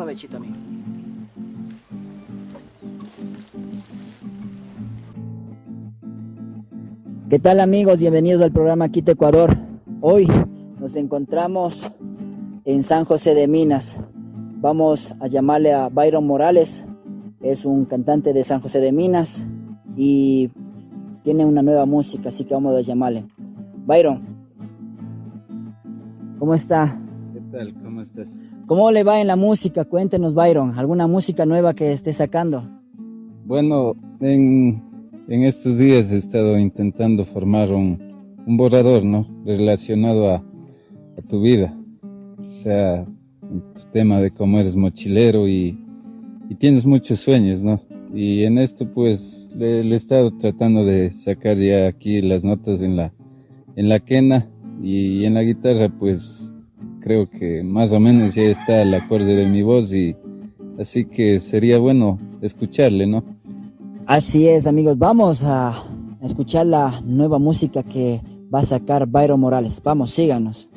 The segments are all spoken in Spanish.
provechito, amigo. ¿Qué tal amigos? Bienvenidos al programa Quito Ecuador. Hoy nos encontramos en San José de Minas. Vamos a llamarle a Byron Morales. Es un cantante de San José de Minas y tiene una nueva música, así que vamos a llamarle. Byron, ¿cómo está? ¿Qué tal? ¿Cómo estás? ¿Cómo le va en la música? Cuéntenos, Byron, ¿alguna música nueva que esté sacando? Bueno, en, estos días he estado intentando formar un, borrador, ¿no? Relacionado a, a, tu vida. O sea, tu tema de cómo eres mochilero y, y tienes muchos sueños, ¿no? Y en esto pues le, he estado tratando de sacar ya aquí las notas en la, en la quena y en la guitarra pues creo que más o menos ya está el acorde de mi voz y así que sería bueno escucharle, ¿no? Así es amigos, vamos a escuchar la nueva música que va a sacar Byron Morales. Vamos, síganos.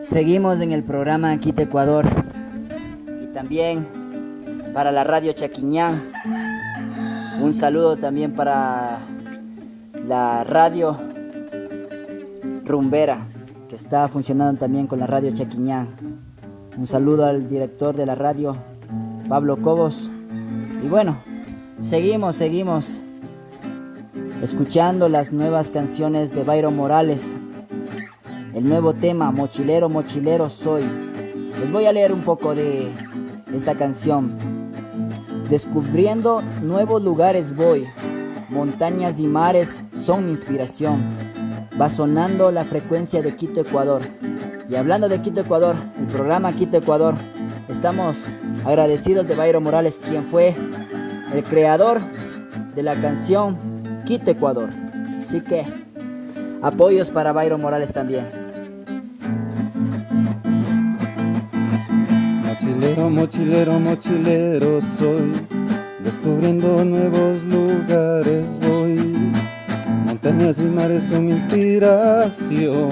Seguimos en el programa Quito Ecuador y también para la radio Chaquiñán. Un saludo también para la radio Rumbera, que está funcionando también con la radio Chaquiñán. Un saludo al director de la radio, Pablo Cobos. Y bueno, seguimos, seguimos escuchando las nuevas canciones de Byron Morales, el nuevo tema, Mochilero, Mochilero Soy. Les voy a leer un poco de esta canción. Descubriendo nuevos lugares voy, montañas y mares son mi inspiración. Va sonando la frecuencia de Quito, Ecuador. Y hablando de Quito, Ecuador, el programa Quito, Ecuador, estamos agradecidos de Bayro Morales, quien fue el creador de la canción Quito, Ecuador. Así que apoyos para Bayro Morales también. Mochilero, mochilero, mochilero soy, descubriendo nuevos lugares. Montañas y mares son mi inspiración,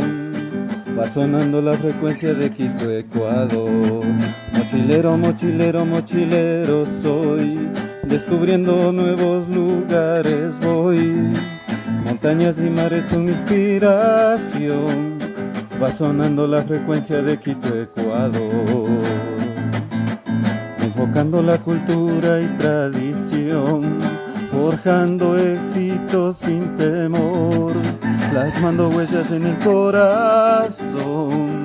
va sonando la frecuencia de Quito, Ecuador. Mochilero, mochilero, mochilero soy, descubriendo nuevos lugares voy. Montañas y mares son inspiración, va sonando la frecuencia de Quito, Ecuador. Enfocando la cultura y tradición, forjando éxitos sin temor, plasmando huellas en el corazón,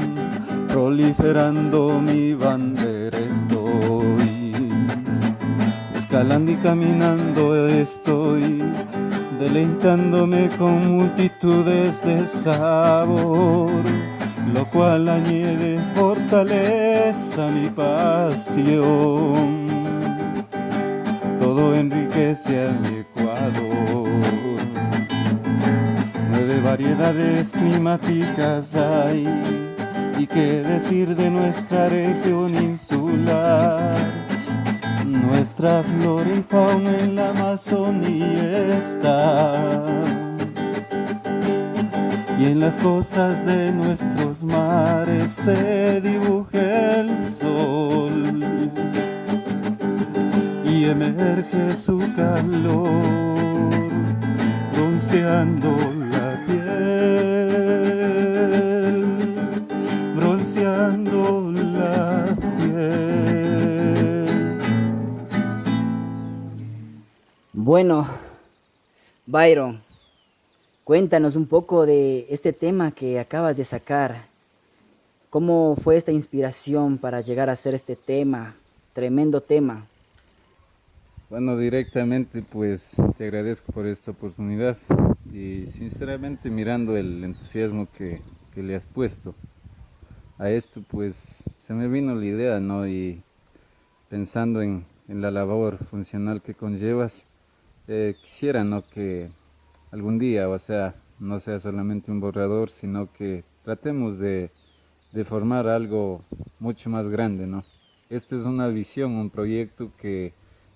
proliferando mi bandera estoy, escalando y caminando estoy, deleitándome con multitudes de sabor lo cual añade fortaleza a mi pasión. Todo enriquece a Ecuador. Nueve variedades climáticas hay, y qué decir de nuestra región insular. Nuestra flora y fauna en la Amazonía está y en las costas de nuestros mares se dibuja el sol y emerge su calor bronceando la piel bronceando la piel Bueno, Byron, cuéntanos un poco de este tema que acabas de sacar. ¿Cómo fue esta inspiración para llegar a hacer este tema? Tremendo tema. Bueno, directamente pues te agradezco por esta oportunidad y sinceramente mirando el entusiasmo que, le has puesto a esto pues se me vino la idea, ¿no? Y pensando en, en la labor funcional que conllevas, eh, quisiera ¿no? que algún día, o sea, no sea solamente un borrador, sino que tratemos de, formar algo mucho más grande, ¿no? Esto es una visión, un proyecto que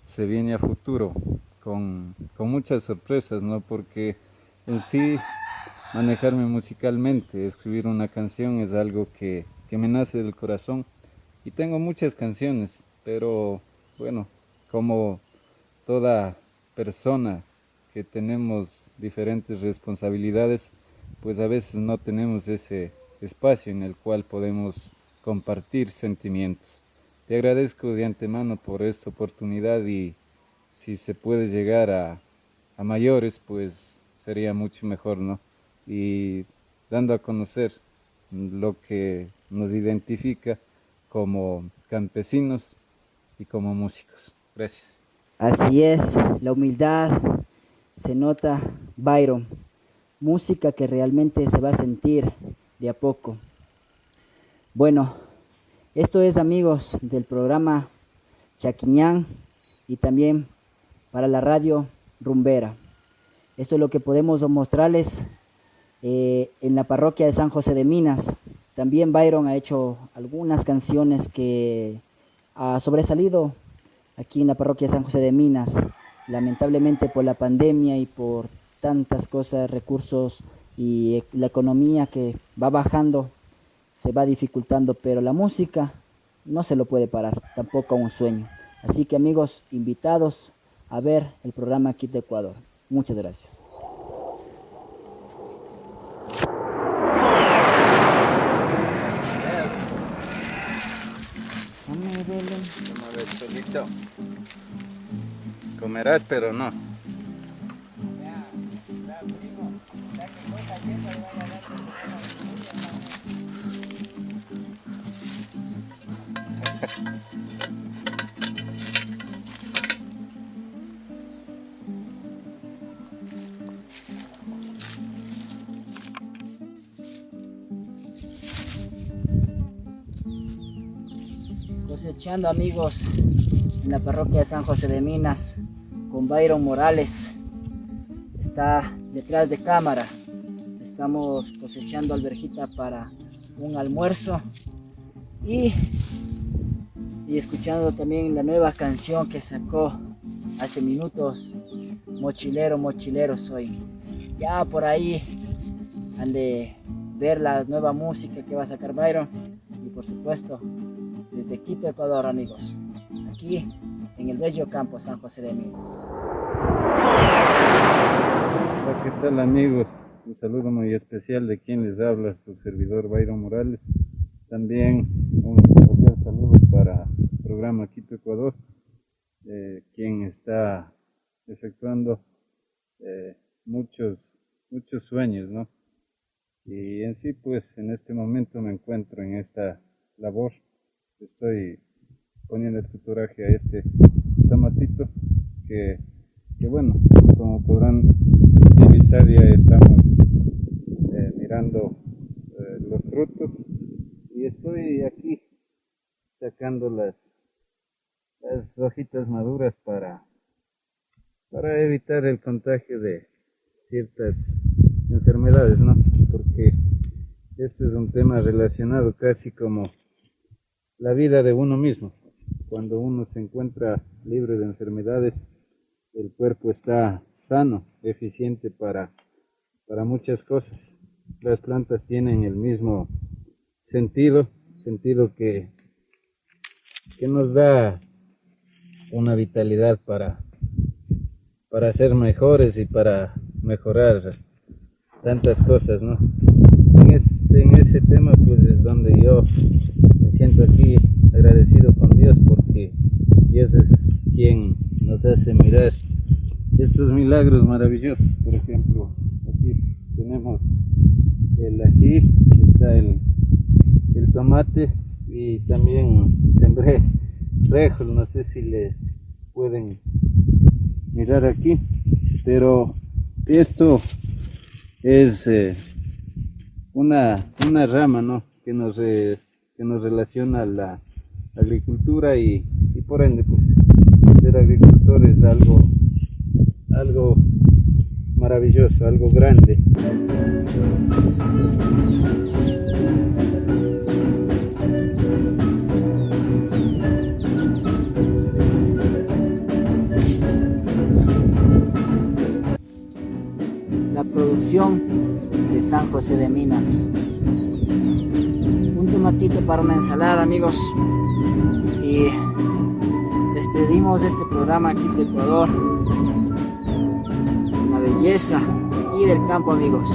se viene a futuro con, muchas sorpresas, ¿no? Porque en sí manejarme musicalmente, escribir una canción es algo que, que me nace del corazón y tengo muchas canciones, pero bueno, como toda persona que tenemos diferentes responsabilidades, pues a veces no tenemos ese espacio en el cual podemos compartir sentimientos. Te agradezco de antemano por esta oportunidad y si se puede llegar a, mayores, pues sería mucho mejor, ¿no? Y dando a conocer lo que nos identifica como campesinos y como músicos. Gracias. Así es, la humildad se nota, Byron, música que realmente se va a sentir de a poco. Bueno, esto es amigos del programa Chaquiñán y también para la radio Rumbera. Esto es lo que podemos mostrarles eh, en la parroquia de San José de Minas. También Byron ha hecho algunas canciones que ha sobresalido aquí en la parroquia San José de Minas. Lamentablemente por la pandemia y por tantas cosas, recursos y la economía que va bajando, se va dificultando, pero la música no se lo puede parar, tampoco un sueño. Así que amigos, invitados a ver el programa Kit de Ecuador. Muchas gracias. Comerás, pero no. Cosechando amigos en la parroquia de San José de Minas con Byron Morales. Está detrás de cámara. Estamos cosechando alberjita para un almuerzo y, y escuchando también la nueva canción que sacó hace minutos. Mochilero, mochilero soy. Ya por ahí han de ver la nueva música que va a sacar Byron y por supuesto desde Quito, Ecuador, amigos. Aquí en el bello campo San José de Minas. Hola, ¿qué tal amigos? Un saludo muy especial de quien les habla, su servidor Byron Morales. También un cordial saludo para el programa Quito Ecuador, eh, quien está efectuando eh, muchos, muchos sueños, ¿no? Y en sí, pues en este momento me encuentro en esta labor. Estoy poniendo el tutoraje a este tomatito que, bueno, como podrán divisar ya estamos eh, mirando eh, los frutos y estoy aquí sacando las, las hojitas maduras para, para evitar el contagio de ciertas enfermedades, ¿no? Porque este es un tema relacionado casi como la vida de uno mismo cuando uno se encuentra libre de enfermedades, el cuerpo está sano, eficiente para, para muchas cosas. Las plantas tienen el mismo sentido, sentido que, que nos da una vitalidad para, para ser mejores y para mejorar tantas cosas, ¿no? En, en ese tema pues es donde yo siento aquí agradecido con Dios porque Dios es quien nos hace mirar estos milagros maravillosos. Por ejemplo, aquí tenemos el ají, está el, el tomate y también sembré frejos, no sé si le pueden mirar aquí, pero esto es eh, una, una rama ¿no? que, nos, que nos relaciona a la agricultura y, y por ende pues ser agricultor es algo algo maravilloso, algo grande. La producción de San José de Minas. Un tomatito para una ensalada, amigos. Y despedimos este programa aquí de Ecuador belleza aquí del campo, amigos.